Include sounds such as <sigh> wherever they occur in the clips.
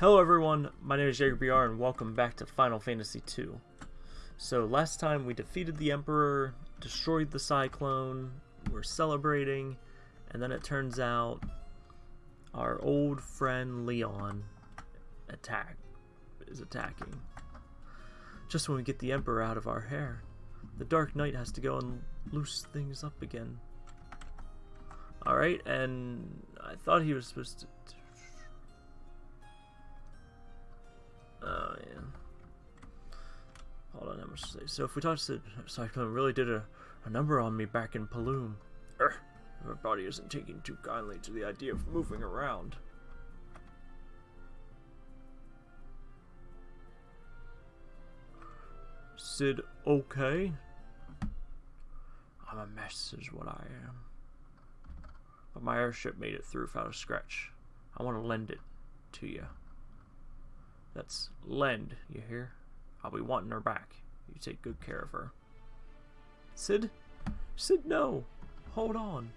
Hello everyone, my name is JagerBR and welcome back to Final Fantasy II. So last time we defeated the Emperor, destroyed the Cyclone, we're celebrating, and then it turns out our old friend Leon attack is attacking. Just when we get the Emperor out of our hair, the Dark Knight has to go and loose things up again. Alright, and I thought he was supposed to Oh, yeah. Hold on, I must say. So if we talk to Cyclone really did a, a number on me back in Paloom. Er, my body isn't taking too kindly to the idea of moving around. Cid, okay? I'm a mess is what I am. But my airship made it through without a scratch. I want to lend it to you. That's lend, you hear? I'll be wanting her back. You take good care of her. Cid? Cid, no! Hold on.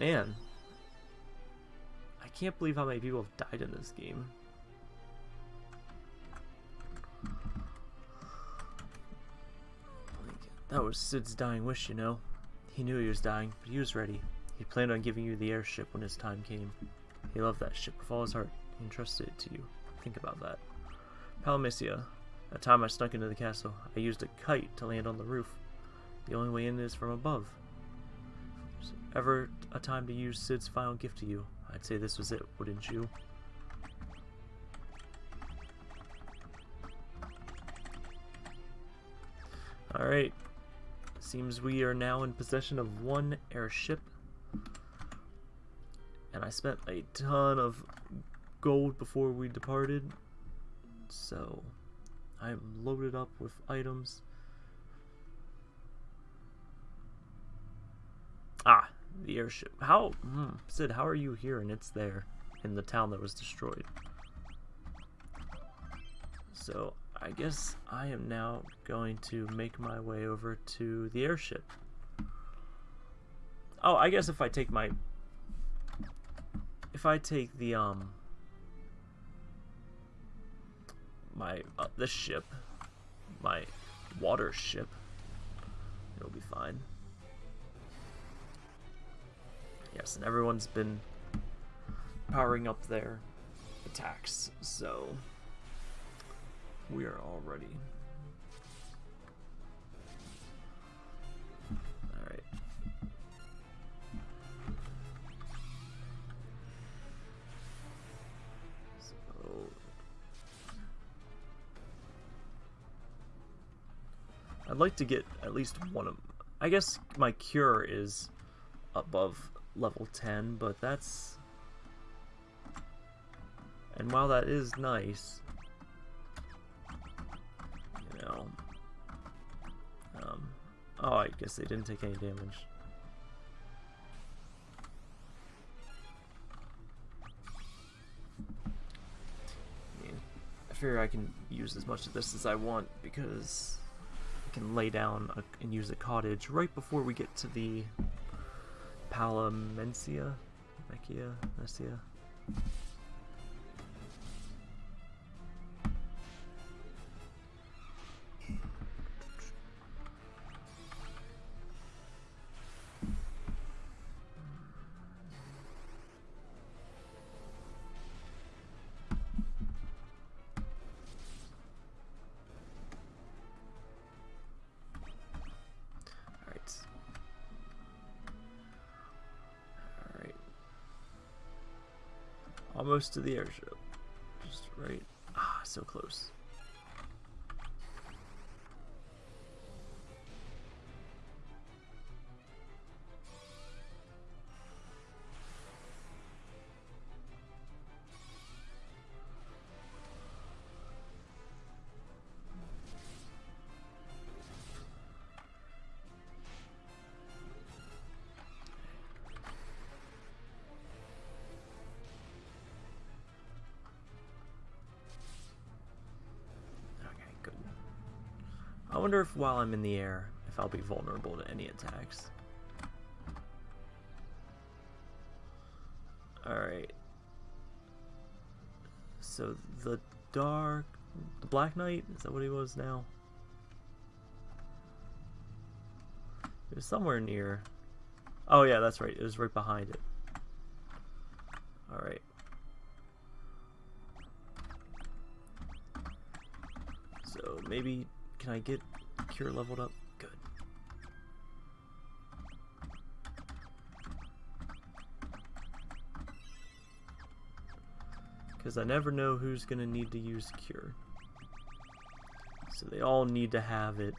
Man. I can't believe how many people have died in this game. That was Cid's dying wish, you know. He knew he was dying, but he was ready. He planned on giving you the airship when his time came. He loved that ship with all his heart entrusted it to you. Think about that. Palamecia. That time I snuck into the castle, I used a kite to land on the roof. The only way in is from above. If ever a time to use Cid's final gift to you, I'd say this was it, wouldn't you? Alright. Seems we are now in possession of one airship. And I spent a ton of gold before we departed. So, I'm loaded up with items. Ah, the airship. How, hmm, Cid, how are you here and it's there in the town that was destroyed? So, I guess I am now going to make my way over to the airship. Oh, I guess if I take my... If I take the, um... my uh, this ship, my water ship. It'll be fine. Yes, and everyone's been powering up their attacks, so we are all ready. I'd like to get at least one of... Them. I guess my cure is above level 10, but that's... And while that is nice, you know... Um, oh, I guess they didn't take any damage. I figure I can use as much of this as I want because can lay down a, and use a cottage right before we get to the Palamencia, Mechia, Messia. Almost to the airship. Just right. Ah, so close. Wonder if while I'm in the air, if I'll be vulnerable to any attacks. Alright. so the dark, the Black Knight, is that what he was now? It was somewhere near. Oh yeah, that's right. It was right behind it. Alright. So maybe, can I get Cure leveled up? Good. Because I never know who's going to need to use Cure. So they all need to have it.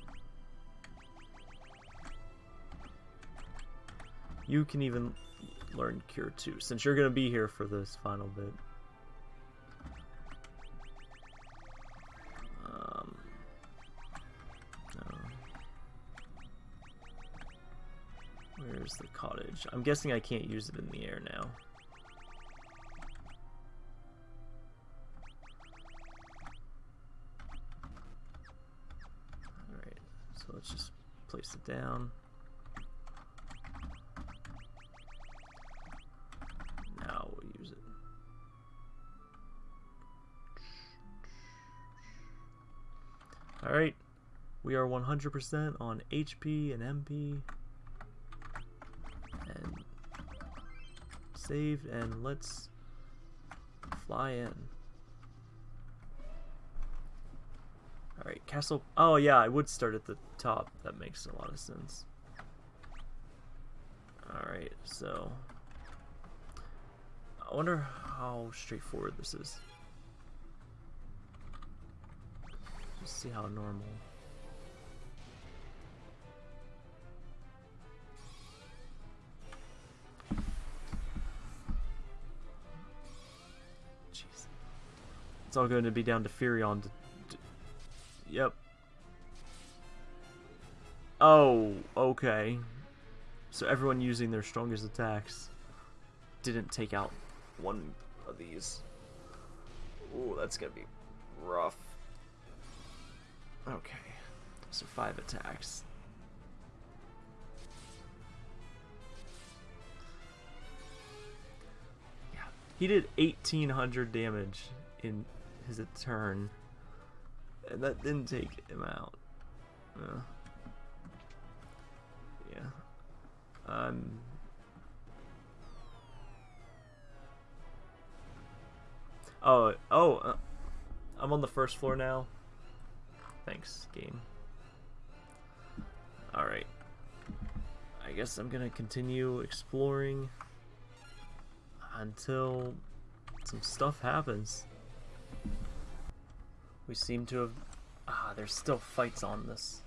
You can even learn Cure too, since you're going to be here for this final bit. I'm guessing I can't use it in the air now. Alright, so let's just place it down. Now we'll use it. Alright, we are 100% on HP and MP. Saved, and let's fly in. Alright, castle. Oh, yeah, I would start at the top. That makes a lot of sense. Alright, so. I wonder how straightforward this is. Let's see how normal. It's all going to be down to Firion to Yep. Oh, okay. So everyone using their strongest attacks didn't take out one of these. Ooh, that's gonna be rough. Okay. So five attacks. Yeah. He did 1800 damage in his turn. And that didn't take him out. Uh, yeah. Um. Oh, oh, uh, I'm on the first floor now. Thanks, game. Alright. I guess I'm gonna continue exploring until some stuff happens. We seem to have... Ah, there's still fights on this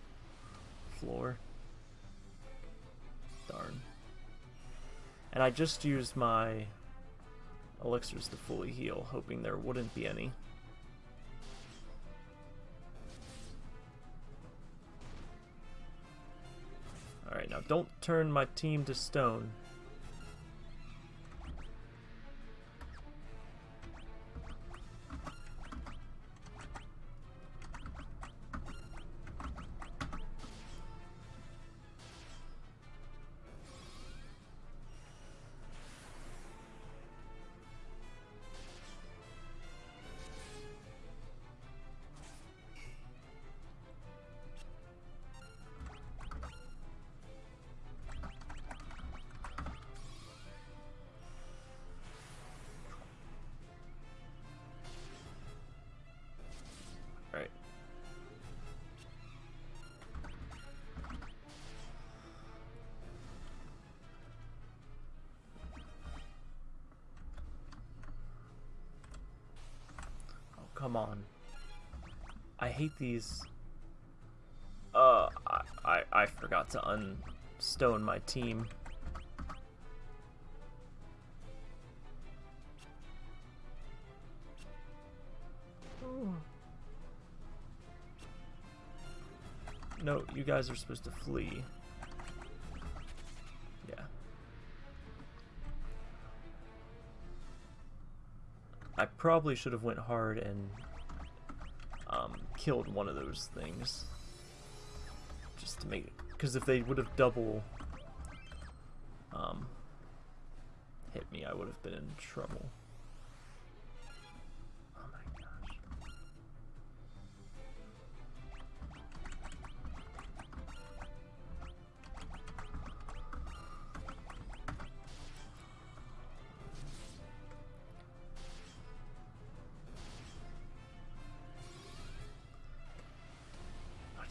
floor. Darn. And I just used my elixirs to fully heal, hoping there wouldn't be any. Alright, now don't turn my team to stone. Come on. I hate these. Uh, I, I, I forgot to unstone my team. No, you guys are supposed to flee. Probably should have went hard and um, killed one of those things. Just to make Because if they would have double um, hit me, I would have been in trouble.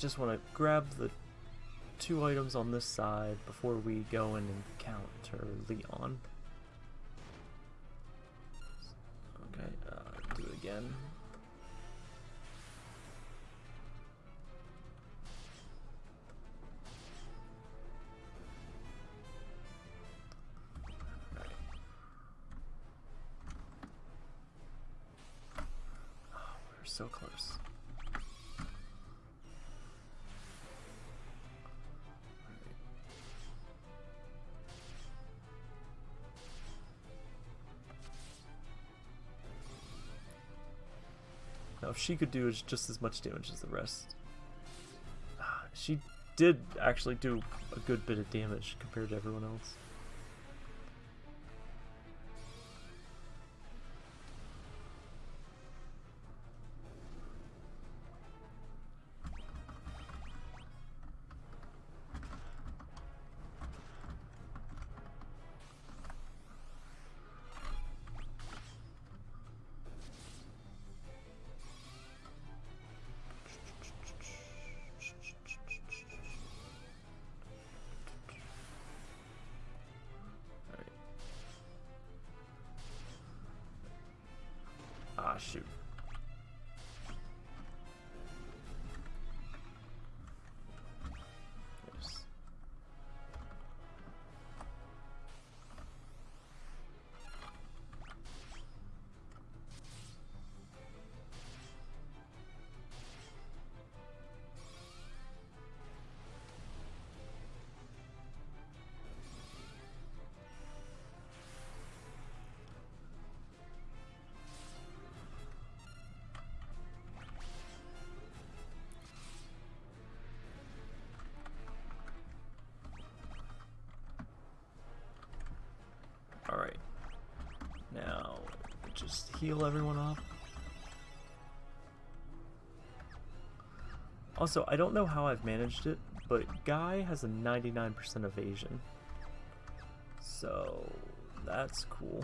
Just want to grab the two items on this side before we go and encounter Leon. Okay, uh, do it again. Now, if she could do just as much damage as the rest, ah, she did actually do a good bit of damage compared to everyone else. Shoot. Heal everyone up. Also, I don't know how I've managed it, but Guy has a 99% evasion. So, that's cool.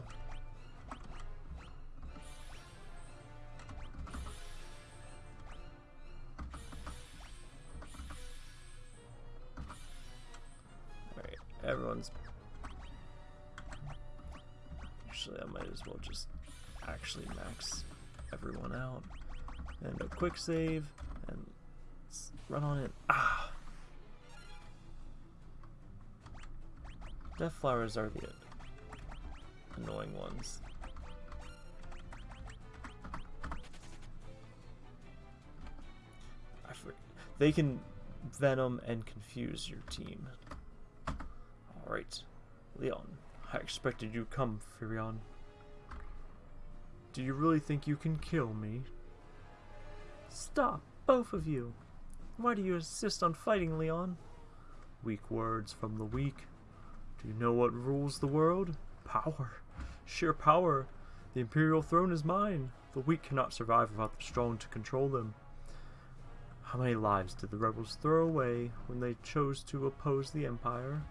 Everyone's Actually, I might as well just actually max everyone out. And a quick save, and run on it. Ah! Death flowers are the annoying ones. I. They can venom and confuse your team. Alright, Leon. I expected you come, Firion. Do you really think you can kill me? Stop, both of you. Why do you insist on fighting, Leon? Weak words from the weak. Do you know what rules the world? Power. Sheer power. The Imperial throne is mine. The weak cannot survive without the strong to control them. How many lives did the rebels throw away when they chose to oppose the Empire?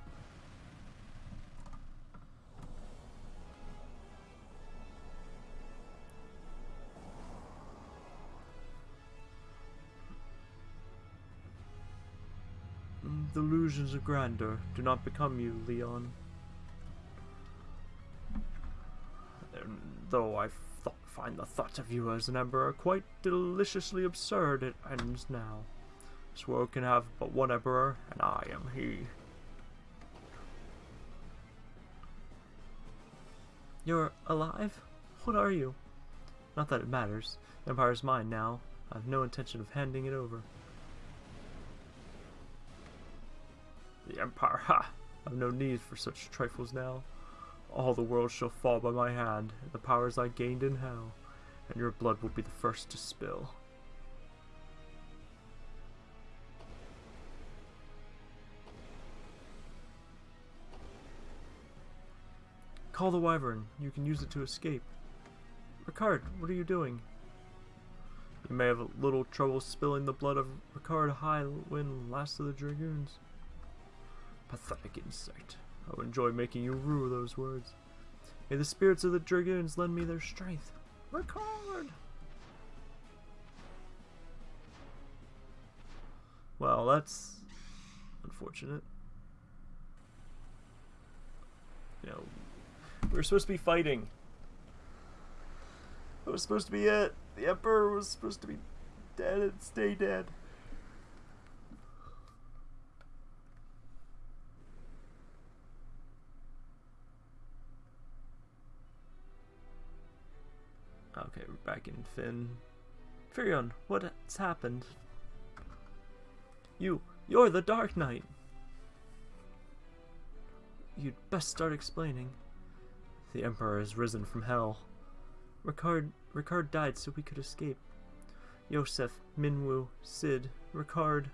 The illusions of grandeur do not become you, Leon. Though I th find the thought of you as an emperor quite deliciously absurd, it ends now. This world can have but one emperor, and I am he. You're alive? What are you? Not that it matters. The Empire's mine now. I have no intention of handing it over. The Empire, ha! I've no need for such trifles now. All the world shall fall by my hand, and the powers I gained in hell, and your blood will be the first to spill. Call the Wyvern. You can use it to escape. Ricard, what are you doing? You may have a little trouble spilling the blood of Ricard Highwind, last of the Dragoons. Pathetic insect. I would enjoy making you rue those words. May the spirits of the Dragoons lend me their strength. Ricard! Well, that's unfortunate. You know, we were supposed to be fighting. That was supposed to be it. The Emperor was supposed to be dead and stay dead. Back in Fynn. Firion, what's happened? You, you're the Dark Knight! You'd best start explaining. The Emperor has risen from hell. Ricard, Ricard died so we could escape. Yosef, Minwu, Cid, Ricard,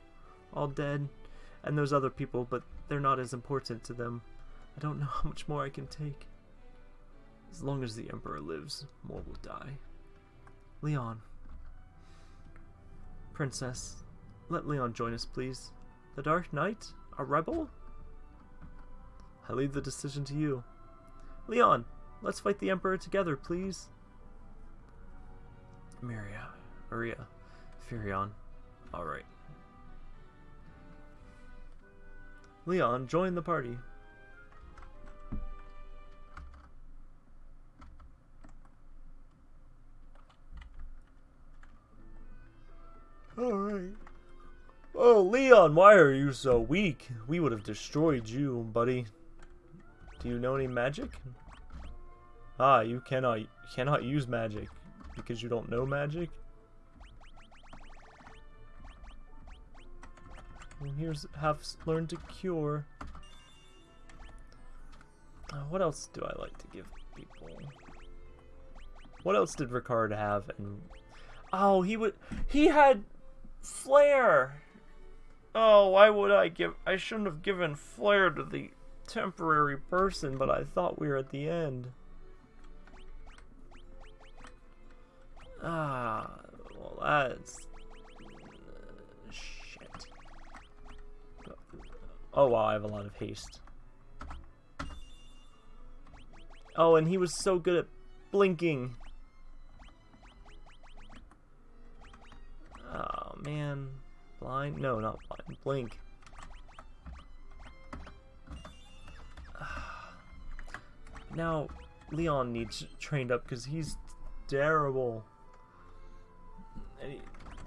all dead, and those other people, but they're not as important to them. I don't know how much more I can take. As long as the Emperor lives, more will die. Leon. Princess, let Leon join us, please. The Dark Knight? A rebel? I leave the decision to you. Leon, let's fight the Emperor together, please. Maria, Maria, Firion. Alright. Leon, join the party. Leon, why are you so weak? We would have destroyed you, buddy. Do you know any magic? Ah, you cannot cannot use magic because you don't know magic? Well, here's have learned to cure. Uh, what else do I like to give people? What else did Ricard have? And oh, he would he had Flare! Oh, why would I give... I shouldn't have given Flare to the temporary person, but I thought we were at the end. Ah, well that's... Uh, shit. Oh wow, I have a lot of haste. Oh, and he was so good at blinking. Oh, man. Blind? No, not blind. Blink. <sighs> now, Leon needs trained up because he's terrible.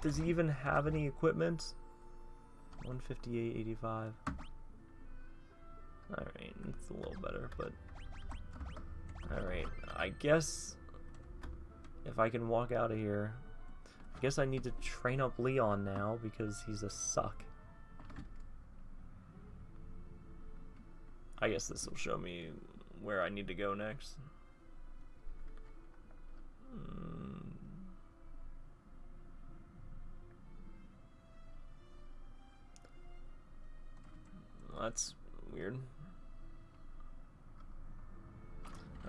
Does he even have any equipment? 158.85. Alright, it's a little better, but... Alright, I guess... If I can walk out of here, I guess I need to train up Leon now because he's a suck. I guess this will show me where I need to go next. Hmm. That's weird.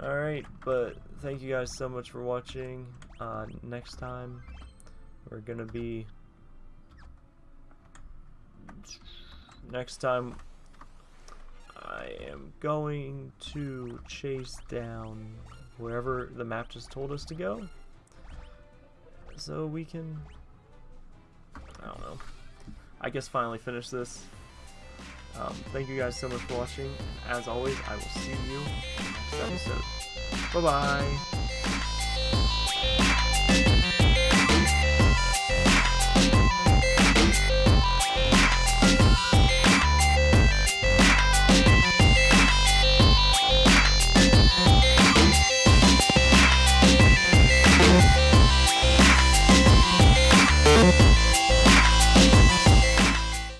Alright, but thank you guys so much for watching. Uh, next time... We're gonna be... Next time, I am going to chase down wherever the map just told us to go. So we can... I don't know. I guess finally finish this. Um, thank you guys so much for watching. As always, I will see you next episode. Bye-bye!